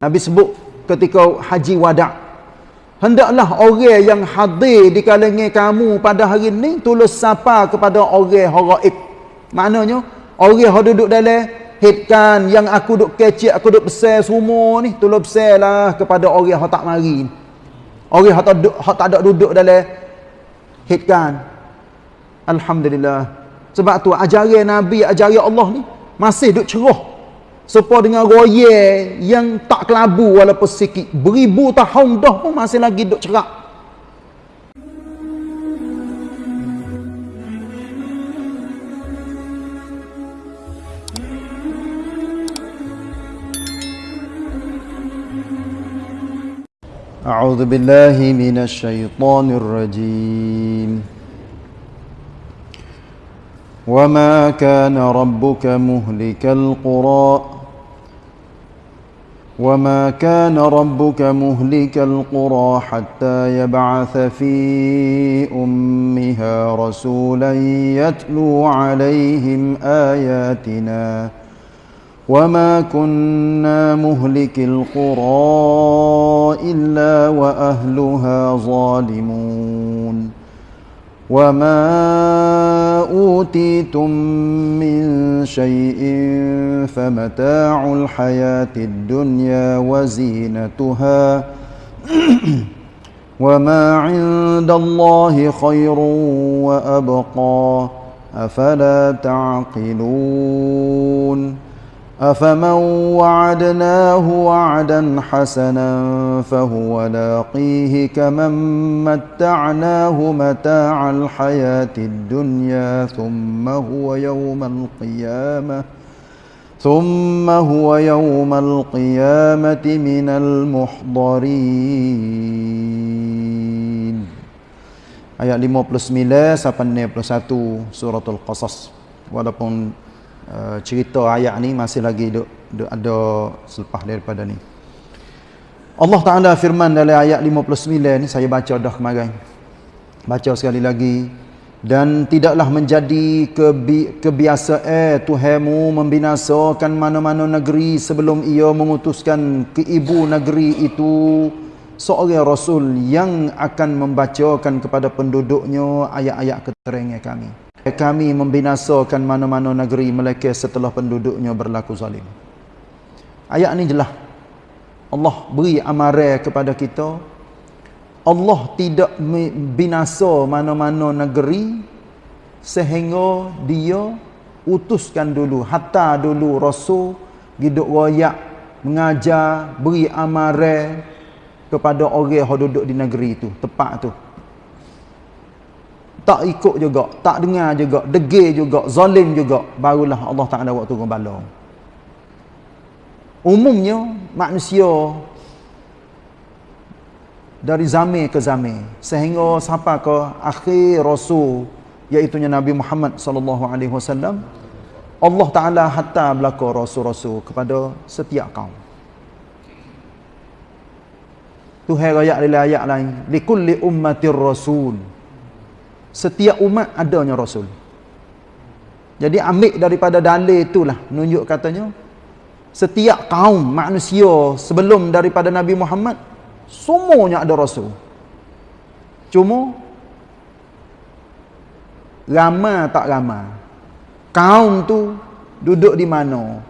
Nabi sebut ketika haji wada' hendaklah orang yang hadir di kalangan kamu pada hari ini tulis sapa kepada orang haraib. Maknanya orang yang duduk dalam hitkan yang aku duduk kecil aku duduk besar semua ni tulis besar lah kepada orang yang tak mari orang yang tak, tak ada duduk dalam hitkan Alhamdulillah. Sebab tu ajaran Nabi ajaran Allah ni masih duduk cerah supaya dengan roye yang tak kelabu walaupun sikit beribu tahun dah pun masih lagi duk cerak أعوذ بالله من الشيطان الرجيم وما كان ربك مهلك القرى وما كان ربك مهلك القرى حتى يبعث في امها رسولا يتلو عليهم اياتنا وما كنا مهلك القرى الا واهلها ظالمون وما اوتيتم من شيء فمتاع الحياة الدنيا وزينتها وما عند الله خير وابقى افلا تعقلون أفمن وعدناه وعدا حسنا فهو لاقيه كمن متعناه متاع الحياة الدنيا ثم هو يوم القيامة ثم هو يوم القيامة من المحضرين. Ayat 59 sampai 61 suratul Qasas. Walaupun Uh, cerita ayat ni masih lagi duk, duk ada selepas daripada ni. Allah Taala firman dalam ayat 59 ni saya baca dah kemarin. Baca sekali lagi dan tidaklah menjadi kebi kebiasaan Tuhanmu membinasakan mana-mana negeri sebelum ia mengutuskan ke ibu negeri itu seorang rasul yang akan membacakan kepada penduduknya ayat-ayat keterangan kami kami membinasakan mana-mana negeri mereka setelah penduduknya berlaku zalim. Ayat ni jelas. Allah beri amaran kepada kita. Allah tidak binasa mana-mana negeri sehingga dia utuskan dulu hatta dulu rasul hidup royak mengajar beri amaran kepada orang yang duduk di negeri itu tepat tu tak ikut juga, tak dengar juga, degil juga, zalim juga, barulah Allah Taala waktu turun bala. Umumnya manusia dari zaman ke zaman sehingga sampai ke akhir rasul iaitu Nabi Muhammad sallallahu alaihi wasallam Allah Taala hatta belaka rasul-rasul kepada setiap kaum. Tuhan ayat dalam ayat lain, likulli ummatir rasul setiap umat adanya rasul. Jadi ambil daripada dalil itulah menunjuk katanya setiap kaum manusia sebelum daripada Nabi Muhammad semuanya ada rasul. Cuma ramai tak ramai. Kaum tu duduk di mana?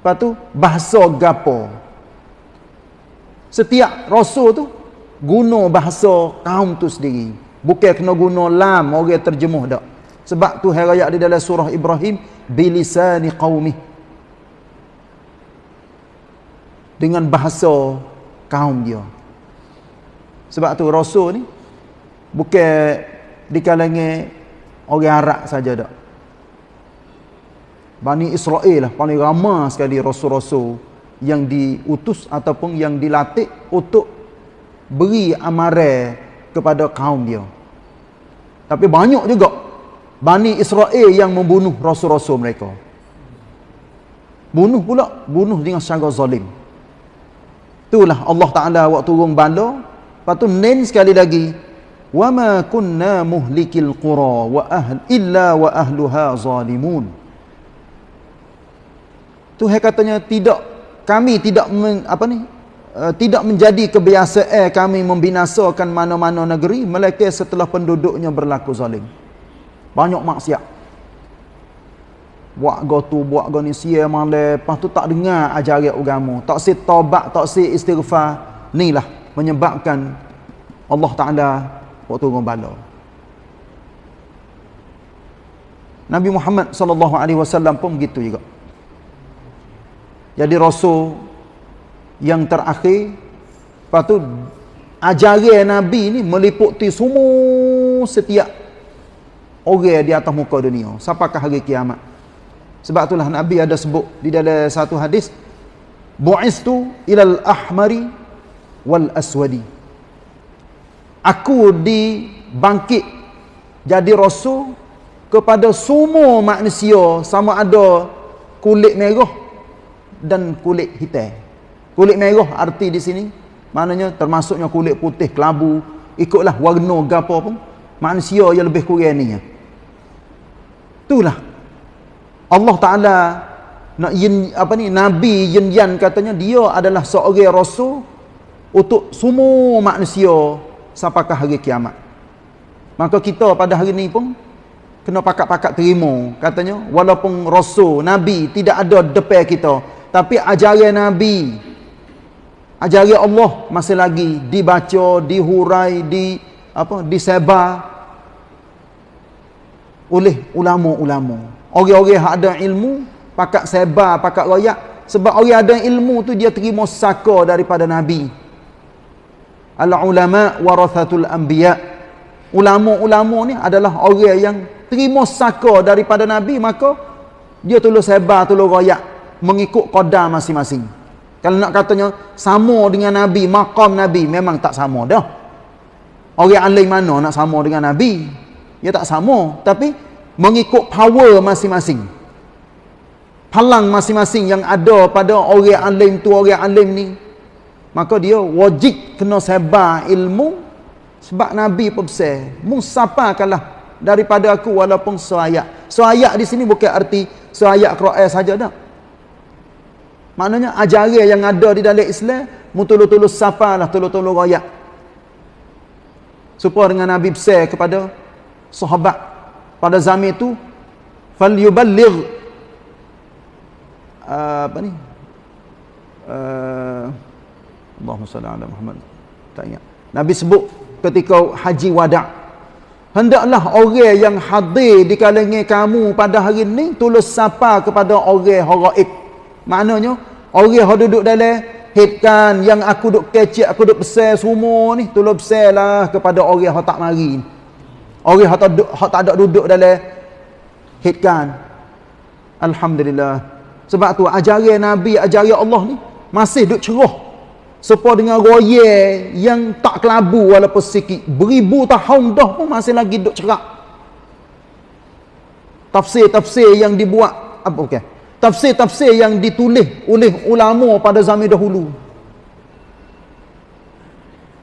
Lepas tu bahasa gapo? Setiap rasul tu guna bahasa kaum tu sendiri Bukan kena guna lam orang terjemuh dak. Sebab tu hari ayat di dalam surah Ibrahim bilisani qaumi. Dengan bahasa kaum dia. Sebab tu rasul ni bukan di kalangan orang Arab saja dak. Bani Israel lah paling ramai sekali rasul-rasul yang diutus ataupun yang dilatih untuk beri amaran kepada kaum dia. Tapi banyak juga Bani Israel yang membunuh rasul-rasul mereka. Bunuh pula, bunuh dengan secara zalim. Itulah Allah Taala waktu turun bala, lepas tu nen sekali lagi, "Wa ma kunna muhlikil qura wa ahl illa wa ahluha zalimun." Tuhan katanya tidak kami tidak men, apa ni uh, tidak menjadi kebiasaan kami membinasakan mana-mana negeri melainkan setelah penduduknya berlaku zalim. Banyak maksiat. Buat go tu buat go ni sia male. Lepas tu tak dengar ajaran agama. Tak si taubat tak si istighfar. Inilah menyebabkan Allah Taala waktu bala. Nabi Muhammad wasallam pun begitu juga. Jadi rasul yang terakhir. Lepas tu ajaran nabi ni meliputi semua setiap orang di atas muka dunia sampaikan hari kiamat. Sebab itulah nabi ada sebut di dalam satu hadis bu'istu ilal ahmari wal aswadi. Aku dibangkit jadi rasul kepada semua manusia sama ada kulit merah dan kulit hitam. Kulit merah arti di sini maknanya termasuknya kulit putih kelabu ikutlah warna gapo pun manusia yang lebih kurang ni. Itulah Allah Taala apa ni nabi yin yan katanya dia adalah seorang rasul untuk semua manusia sampai ke hari kiamat. Maka kita pada hari ini pun kena pakat-pakat terima katanya walaupun rasul nabi tidak ada depan kita tapi ajaran Nabi ajaran Allah masih lagi dibaca, dihurai, di apa disebar oleh ulama-ulama. Orang-orang yang ada ilmu pakat sebar, pakat royak sebab orang ada ilmu tu dia terima saka daripada Nabi. Al-ulama warathatul anbiya. Ulama-ulama ni adalah orang yang terima saka daripada Nabi maka dia tolong sebar, tolong royak mengikut qadar masing-masing. Kalau nak katanya sama dengan Nabi, maqam Nabi memang tak sama dah. Orang alim mana nak sama dengan Nabi? Ya tak sama, tapi mengikut power masing-masing. Palang masing-masing yang ada pada orang alim tu orang alim ni. Maka dia wajib kena sebar ilmu sebab Nabi pun besar. Musapa kalah daripada aku walaupun seayat. Seayat di sini bukan arti seayat Quran saja dah. Maknanya ajaran yang ada di dalam Islam mutulu-tulu safalah tulu-tulu royak. Supaya dengan Nabi besar kepada sahabat pada zaman itu falyuballigh uh, apa ni? Uh, Allahumma salli ala Muhammad. Tak ingat. Nabi sebut ketika haji wada' hendaklah orang yang hadir di kalangan kamu pada hari ini tulus sapa kepada orang haraib Maknanya orang yang duduk dalam hitkan yang aku duk kecik, aku duk besar semua ni, tolong besarlah kepada orang yang tak mari. Orang yang tak, tak ada duduk dalam hitkan. Alhamdulillah. Sebab tu ajaran Nabi, ajaran Allah ni masih duk cerah. Sepa dengan roye yang tak kelabu walaupun sikit. Beribu tahun dah pun masih lagi duk cerak. Tafsir-tafsir yang dibuat apa okey tafsir-tafsir yang ditulis oleh ulama pada zaman dahulu.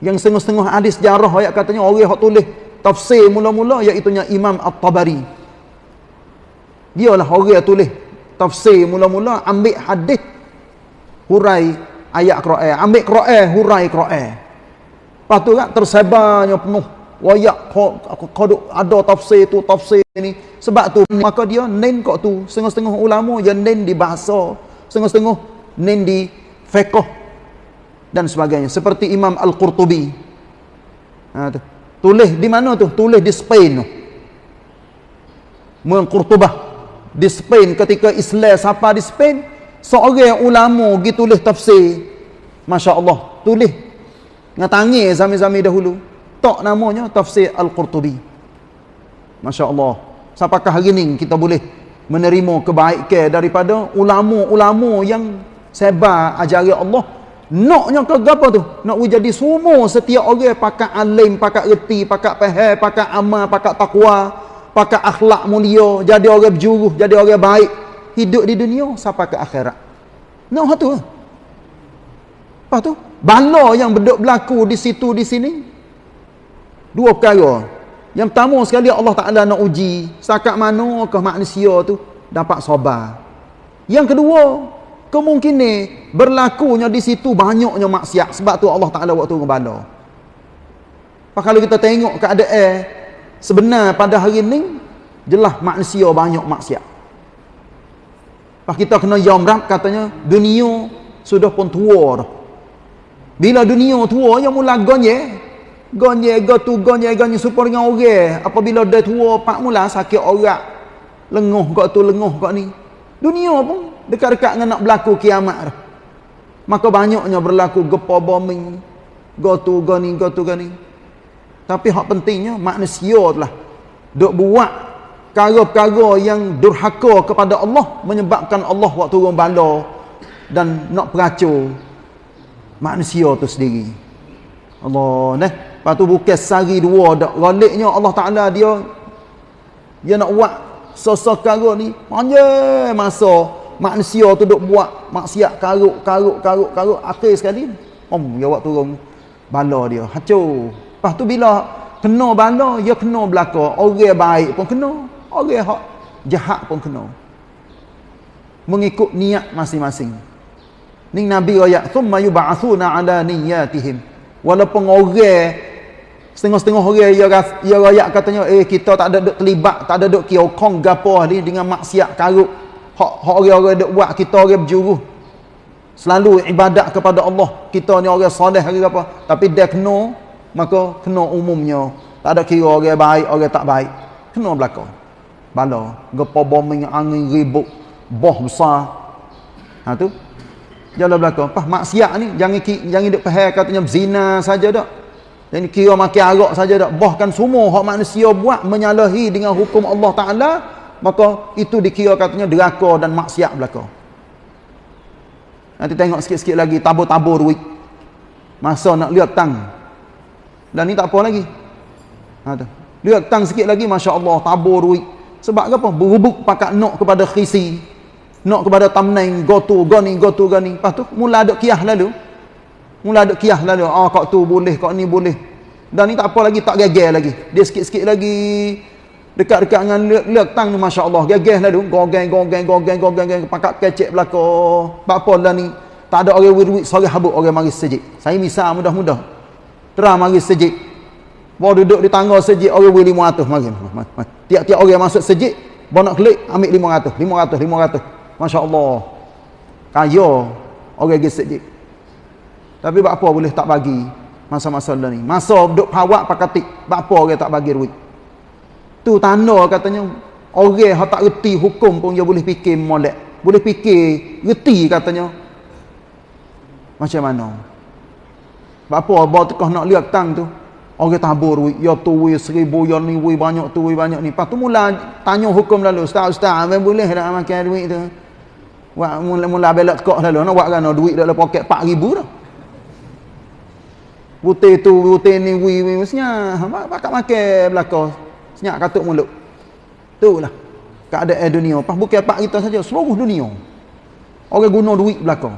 Yang setengah-setengah hadis sejarah ayat katanya orang yang tulis tafsir mula-mula iaitu Imam At-Tabari. Dialah orang yang tulis tafsir mula-mula ambil hadis hurai ayat Quran ambil Quran hurai Quran. Lepas tu kan tersebarnya penuh wayak kodok ada tafsir tu tafsir ni. Sebab tu maka dia nen kok tu. Setengah-setengah ulama yang nen di bahasa. Setengah-setengah nen di fiqh dan sebagainya. Seperti Imam Al-Qurtubi. Ha, tu. tulis di mana tu? Tulis di Spain tu. Muang Qurtubah. Di Spain ketika Islam siapa di Spain seorang ulama pergi tulis tafsir. Masya Allah. Tulis. Ngatangi zaman-zaman dahulu tak namanya tafsir Al-Qurtubi. Masya Allah. Sampakah hari ini kita boleh menerima kebaikan daripada ulama-ulama yang sebar ajaran Allah. Naknya ke apa tu? Nak jadi semua setiap orang pakat alim, pakat reti, pakat faham, pakat amal, pakat takwa, pakat akhlak mulia, jadi orang berjuruh, jadi orang baik. Hidup di dunia sampai ke akhirat. Nak tu. Apa tu? Bala yang berduk berlaku di situ di sini Dua perkara. Yang pertama sekali Allah Ta'ala nak uji. Setakat manakah manusia tu dapat sabar. Yang kedua, kemungkinan berlakunya di situ banyaknya maksiat sebab tu Allah Taala waktu ngebala. Pak kalau kita tengok keadaan sebenar pada hari ni jelas manusia banyak maksiat. Pak kita kena yamrap katanya dunia sudah pun tua dah. Bila dunia tua yang mula gonye, gonye gotu gonye gonye supaya dengan orang. Apabila dah tua pak mula sakit orang. Lenguh kau tu lenguh kau ni. Dunia pun dekat-dekat dengan nak berlaku kiamat dah. Maka banyaknya berlaku gepa bombing. Gotu goni gotu goni. Tapi hak pentingnya manusia lah dok buat perkara-perkara yang durhaka kepada Allah menyebabkan Allah waktu turun bala dan nak peracur manusia tu sendiri. Allah neh. Lepas tu bukan sehari dua dak. Galiknya Allah Taala dia dia nak buat sosok perkara ni panjang masa manusia tu duk buat maksiat karuk karuk karuk karuk akhir sekali om dia waktu turun bala dia hancur Lepas tu bila kena bala, ya kena belaka. Orang baik pun kena. Orang hak jahat pun kena. Mengikut niat masing-masing. Ni Nabi ayat, "Tsumma yub'atsuna 'ala niyyatihim." Walaupun orang setengah-setengah orang ya ya ayat katanya, "Eh kita tak ada duk terlibat, tak ada duk kiokong gapo ni dengan maksiat karuk." Hak hak orang-orang duk buat kita orang berjuruh. Selalu ibadat kepada Allah. Kita ni orang soleh ke apa. Tapi dia kena maka kena umumnya tak ada kira orang baik orang tak baik kena belaka bala gepa bombing angin ribut boh besar ha tu jalan belaka pas maksiat ni jangan jangan dak faham katanya zina saja dak dan kira makan arak saja dak bahkan semua hak manusia buat menyalahi dengan hukum Allah taala maka itu dikira katanya deraka dan maksiat belaka nanti tengok sikit-sikit lagi tabur-tabur duit masa nak lihat tang dan ni tak apa lagi. Ha tu. Lihat tang sikit lagi masya-Allah tabur duit. Sebab apa? Berubuk pakat nok kepada khisi. Nok kepada tamnain gotu goni gotu goni. Lepas tu mula ada kiah lalu. Mula ada kiah lalu. Ah kau tu boleh, kau ni boleh. Dan ni tak apa lagi, tak geger lagi. Dia sikit-sikit lagi dekat-dekat dengan lihat tang ni masya-Allah geger lalu. Gogeng gogeng gogeng gogeng pakat kecek belaka. Apa lah ni? Tak ada orang wirwit sore habuk orang mari sejik. Saya misal mudah-mudah. Terang mari sejik. Bawa duduk di tangga sejik orang beri 500 mari. Tiap-tiap orang masuk sejik, bawa nak klik ambil 500, 500, 500. Masya-Allah. Kaya orang pergi sejik. Tapi apa boleh tak bagi masa-masa ni. Masa duduk pawak pakatik, apa orang tak bagi duit. Tu tanda katanya orang yang tak reti hukum pun dia boleh fikir molek. Boleh fikir reti katanya. Macam mana? Apa abah tekah nak lihat tang tu? Orang tabur duit, ya tu wui seribu, ya ni wui banyak tu wui banyak ni. Lepas tu mula tanya hukum lalu, ustaz ustaz, apa boleh nak makan duit tu? Wah mula mula belak tekak lalu, nak buat kan duit dalam poket 4000 dah. Putih tu, putih ni wui wui mestinya, pakat makan belaka. Senyak katuk mulut. Itulah keadaan dunia. Pas bukan pak kita saja, seluruh dunia. Orang guna duit belakang.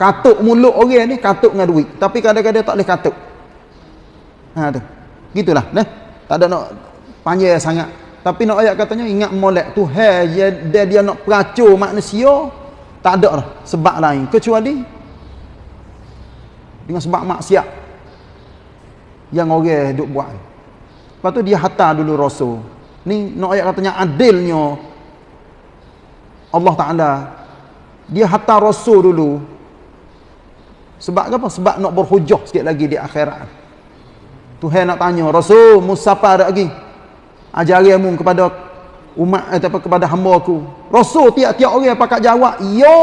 Katuk mulut orang ni katuk dengan duit. Tapi kadang-kadang tak boleh katuk. Ha tu. Gitulah, nah. Tak ada nak panjang sangat. Tapi nak ayat katanya ingat molek tu hai dia, dia dia nak peracur manusia tak ada lah sebab lain kecuali dengan sebab maksiat yang orang duk buat. Lepas tu dia hantar dulu rasul. Ni nak ayat katanya adilnya Allah Taala dia hantar rasul dulu sebab apa? Sebab nak berhujah sikit lagi di akhirat. Tuhan nak tanya, Rasul, musapa ada lagi? Ajarimu kepada umat atau kepada hamba aku. Rasul tiap-tiap orang pakat jawab, "Yo."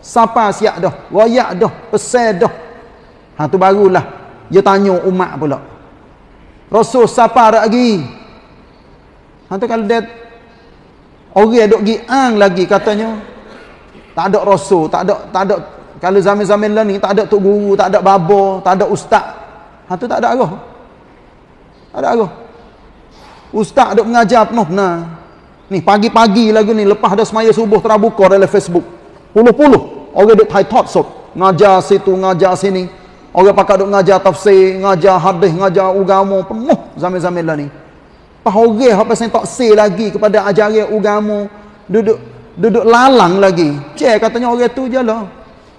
Siapa siap dah? Royak dah, pesan dah. Ha tu barulah dia tanya umat pula. Rasul siapa ada lagi? Ha tu kalau dia orang duk giang lagi katanya tak ada rasul, tak ada tak ada kalau zaman-zaman lah ni tak ada tok guru, tak ada babo, tak ada ustaz. Ha tu tak ada arah. Tak ada arah. Ustaz duk mengajar penuh nah. Ni pagi-pagi lagi ni lepas dah semaya subuh terbuka dalam Facebook. Puluh-puluh orang duk thought so. Ngajar situ, ngajar sini. Orang pakai duk ngajar tafsir, ngajar hadis, ngajar agama penuh zaman-zaman lah ni. Pas orang apa sen tak say lagi kepada ajaran agama duduk duduk lalang lagi. Cek katanya orang tu je lah.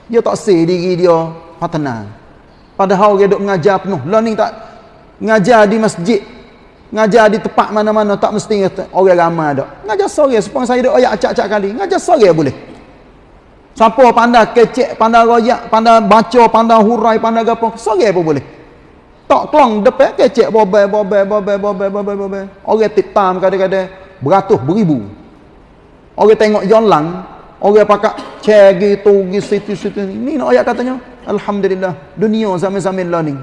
Dia tak say diri dia patena. Padahal orang duduk mengajar penuh. Lah ni tak mengajar di masjid. Ngajar di tempat mana-mana tak mesti orang ramai dak. Ngajar sore supaya saya duk ayat acak-acak kali. Ngajar sore boleh. Siapa pandai kecek, pandai royak, pandai baca, pandai hurai, pandai gapo, sore pun boleh. Tak kelong depan kecek bobai bobai bobai bobai bobai bobai. Orang titam kadang-kadang beratus beribu. Orang tengok jalan, orang pakai chair gitu, gitu, situ, situ. Ni nak ayat katanya. Alhamdulillah. Dunia zaman-zaman ni.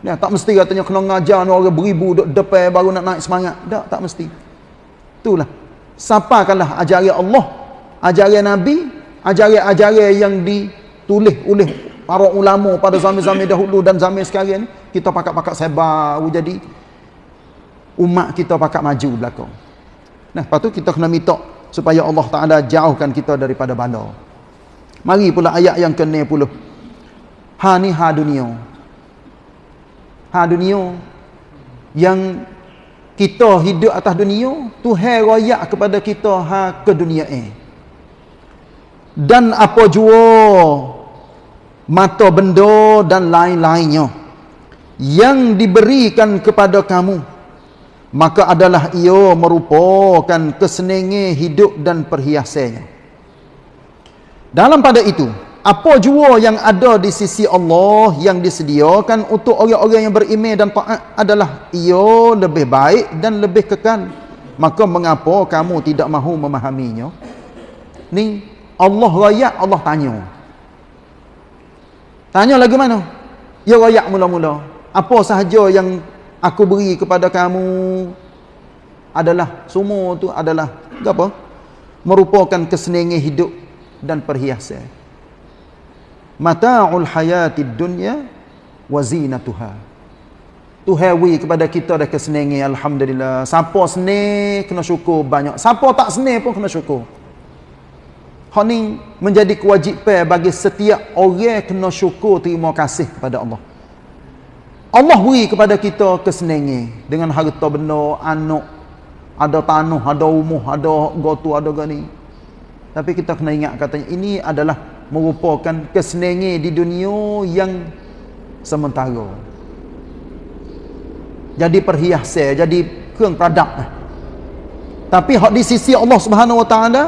Ya, tak mesti katanya kena ngajar orang beribu duk depan baru nak naik semangat. Tak, tak mesti. Itulah. Sapakanlah ajaran Allah, ajaran Nabi, ajaran-ajaran yang ditulis oleh para ulama pada zaman-zaman dahulu dan zaman sekarang ni, kita pakat-pakat sebar jadi umat kita pakat maju belakang. Nah, lepas tu kita kena minta supaya Allah Taala jauhkan kita daripada bala. Mari pula ayat yang ke-60. Ha ni ha dunia ha dunia yang kita hidup atas dunia Tuhan royak kepada kita ha ke dunia eh dan apa jua? Mata benda dan lain-lainnya yang diberikan kepada kamu maka adalah ia merupakan kesenangan hidup dan perhiasannya. Dalam pada itu apa jua yang ada di sisi Allah yang disediakan untuk orang-orang yang beriman dan taat adalah ia lebih baik dan lebih kekal. Maka mengapa kamu tidak mahu memahaminya? Ni Allah rakyat Allah tanya. Tanya lagi mana? Ya rakyat mula-mula. Apa sahaja yang aku beri kepada kamu adalah semua tu adalah apa? Merupakan kesenangan hidup dan perhiasan. Mata'ul hayatid dunya wa zinatuha. Tuhawi kepada kita dah kesenangan alhamdulillah. Siapa senang kena syukur. Banyak. Siapa tak senang pun kena syukur hak ni menjadi kewajipan bagi setiap orang kena syukur terima kasih kepada Allah Allah beri kepada kita kesenangan dengan harta benda anak ada tanah ada rumah ada gotu ada gani tapi kita kena ingat katanya ini adalah merupakan kesenangan di dunia yang sementara. Jadi perhiasan, jadi keung produk. Tapi hak di sisi Allah Subhanahu wa taala,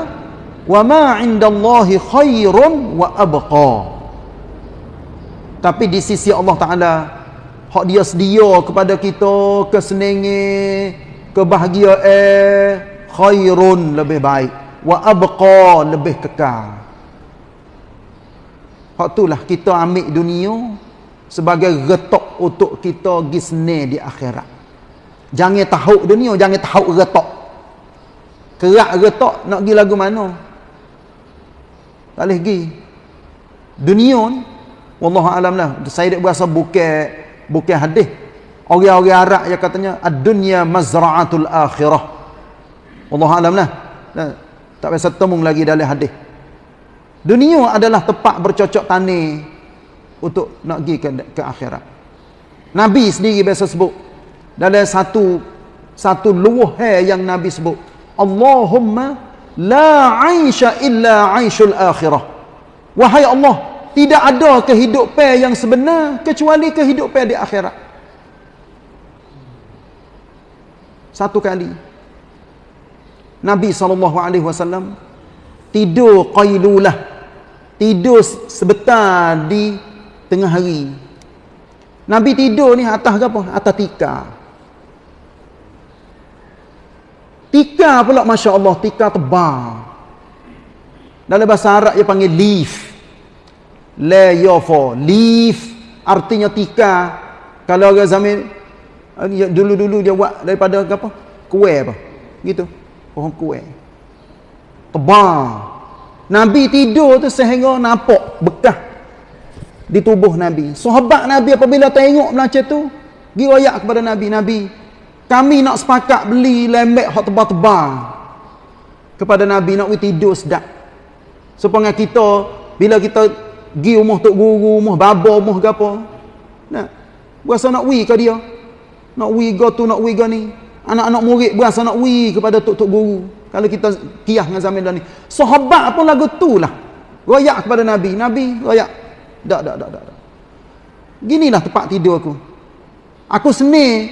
wa ma 'indallahi khairun wa abqa. Tapi di sisi Allah taala, hak dia sedia kepada kita kesenangan, kebahagiaan khairun lebih baik wa abqa lebih kekal. Hak itulah kita ambil dunia sebagai retok untuk kita gisne di akhirat. Jangan tahu dunia, jangan tahu retok. Kerak retok nak pergi lagu mana? Tak boleh pergi. Dunia ni, wallahu alam lah. Saya dak berasa bukan bukan hadis. Orang-orang Arab yang katanya ad-dunya mazra'atul akhirah. Wallahu alam lah. Tak biasa temung lagi dalam hadis. Dunia adalah tempat bercocok tani untuk nak pergi ke, ke akhirat. Nabi sendiri biasa sebut dalam satu satu luah yang Nabi sebut, Allahumma la aisha illa aishul akhirah. Wahai Allah, tidak ada kehidupan yang sebenar kecuali kehidupan di akhirat. Satu kali Nabi SAW tidur qailulah tidur sebentar di tengah hari Nabi tidur ni atas apa? atas tika tika pula Masya Allah tika tebal. Dalam bahasa Arab dia panggil leaf. Le yofo leaf artinya tika kalau orang zaman dulu-dulu dia buat daripada apa? Kue apa? Gitu. Pohon kue tebal. Nabi tidur tu sehingga nampak bekas di tubuh Nabi. Sahabat Nabi apabila tengok macam tu, pergi royak kepada Nabi, Nabi, kami nak sepakat beli lembek hot tebal-tebal kepada Nabi nak tidur sedap. Supaya kita bila kita pergi rumah tok guru, rumah baba, rumah gapo, nak berasa nak wi ke dia? Nak wi go tu, nak wi go ni. Anak-anak murid berasa nak wi kepada tok-tok guru. Kalau kita kiyah dengan zaman dah ni. Sahabat pun lagu tu lah. Royak kepada Nabi. Nabi royak. Tak, tak, tak, tak. Ginilah tempat tidur aku. Aku seni.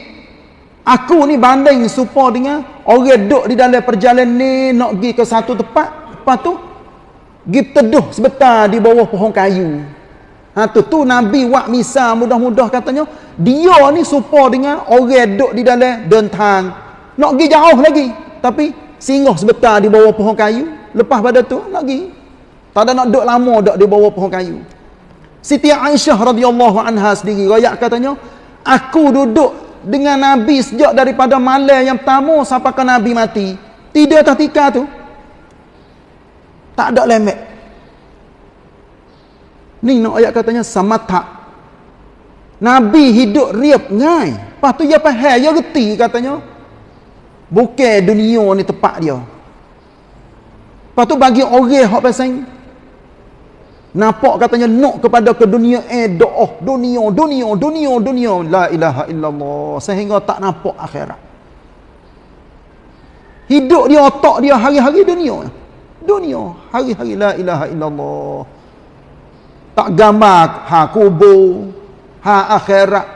Aku ni banding supaya dengan orang duduk di dalam perjalanan ni nak pergi ke satu tempat. Lepas tu, pergi teduh sebentar di bawah pohon kayu. Ha tu tu Nabi wak misa mudah-mudah katanya dia ni serupa dengan orang duduk di dalam dentang nak pergi jauh lagi tapi singgah sebentar di bawah pohon kayu lepas pada tu nak pergi tak ada nak duduk lama duduk di bawah pohon kayu Siti Aisyah radhiyallahu anha sendiri royak katanya aku duduk dengan Nabi sejak daripada malam yang pertama sampai ke Nabi mati tidak ketika tu tak ada lemah Ni nak ayat katanya samata. Nabi hidup riap ngai. Lepas tu dia faham, dia reti katanya. Bukan dunia ni tempat dia. Lepas tu bagi orang hak pasang nampak katanya nak kepada ke dunia eh doa dunia dunia dunia dunia. La ilaha illallah. Sehingga tak nampak akhirat. Hidup dia otak dia hari-hari dunia. Dunia, hari-hari la ilaha illallah. Tak gambar ha kubur ha akhirat.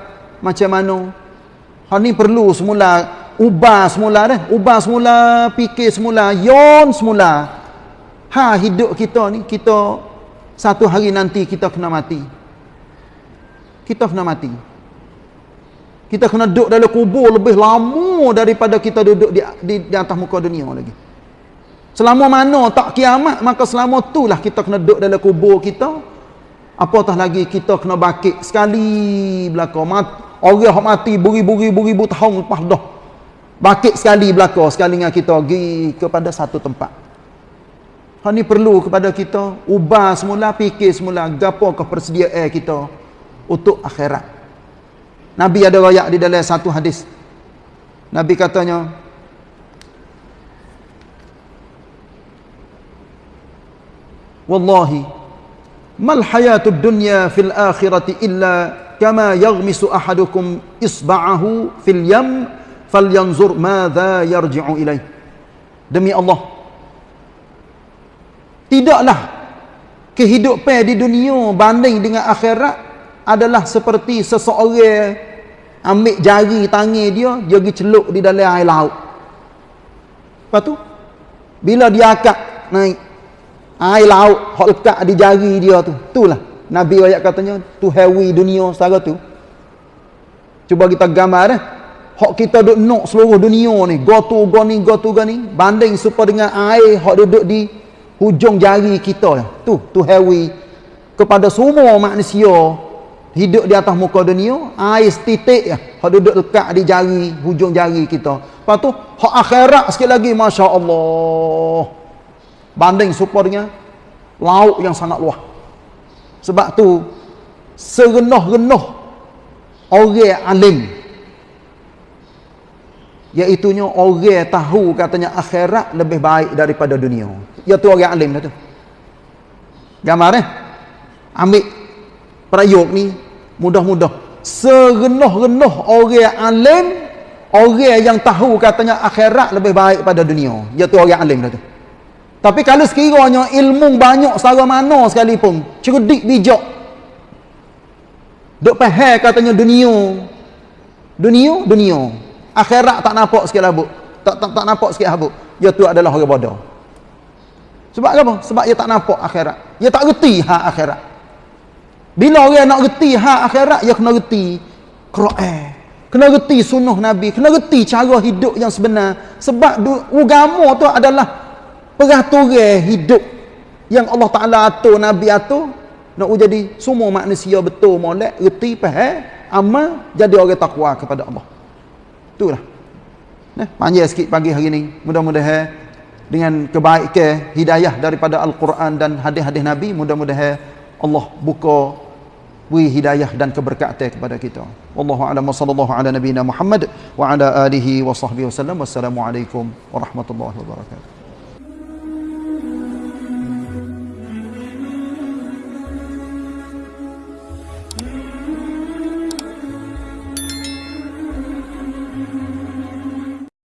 Macam mana? Ha ni perlu semula ubah semula dah ubah semula fikir semula yon semula. Ha hidup kita ni kita satu hari nanti kita kena mati kita kena mati kita kena duduk dalam kubur lebih lama daripada kita duduk di, di, di atas muka dunia lagi selama mana tak kiamat maka selama itulah kita kena duduk dalam kubur kita Apatah lagi kita kena bakit sekali belaka mat orang hok mati beri-beri-beri tahun lepas dah. Bakit sekali belaka sekali dengan kita pergi kepada satu tempat. Hal ni perlu kepada kita ubah semula fikir semula gapo ke persediaan kita untuk akhirat. Nabi ada royak di dalam satu hadis. Nabi katanya Wallahi mal hayatud dunya fil akhirati illa kama yaghmisu ahadukum isba'ahu fil yam falyanzur madza yarji'u ilai demi Allah tidaklah kehidupan di dunia banding dengan akhirat adalah seperti seseorang ambil jari tangan dia dia pergi celup di dalam air laut. Lepas tu bila dia akak naik air laut hok lekat di jari dia tu itulah nabi ayat katanya tu heavy dunia secara tu. Cuba kita gambar dah hok kita duk nak seluruh dunia ni go to go ni go to go ni banding supaya dengan air hok duduk di hujung jari kita tu tu heavy kepada semua manusia hidup di atas muka dunia air setitik ya hok duduk lekat di jari hujung jari kita. Lepas tu hok akhirat sikit lagi masya-Allah. Banding supaya dengan laut yang sangat luas sebab tu serenuh-renuh orang alim iaitunya orang tahu katanya akhirat lebih baik daripada dunia iaitu orang alim dah tu gambar eh ambil perayuk ni mudah-mudah serenuh-renuh orang alim orang yang tahu katanya akhirat lebih baik pada dunia iaitu orang alim dah tu tapi kalau sekiranya ilmu banyak secara mana sekalipun, cerdik bijak. Duk faham katanya dunia. Dunia, dunia. Akhirat tak nampak sikit habuk. Tak tak tak nampak sikit habuk. Dia tu adalah orang bodoh. Sebab apa? Sebab dia tak nampak akhirat. Dia tak reti hak akhirat. Bila orang nak reti hak akhirat, dia kena reti Quran. Kena reti sunnah Nabi, kena reti cara hidup yang sebenar. Sebab agama tu adalah peraturan hidup yang Allah Ta'ala atur, Nabi atur nak jadi semua manusia betul molek, reti, faham amal, jadi orang takwa kepada Allah itulah nah, panjang sikit pagi hari ini mudah-mudahan dengan kebaikan hidayah daripada Al-Quran dan hadis-hadis Nabi mudah-mudahan Allah buka beri hidayah dan keberkatan kepada kita. Wallahu a'lam sallallahu ala nabiyyina Muhammad wa ala alihi wa sahbihi wasallam. Wassalamualaikum warahmatullahi wabarakatuh.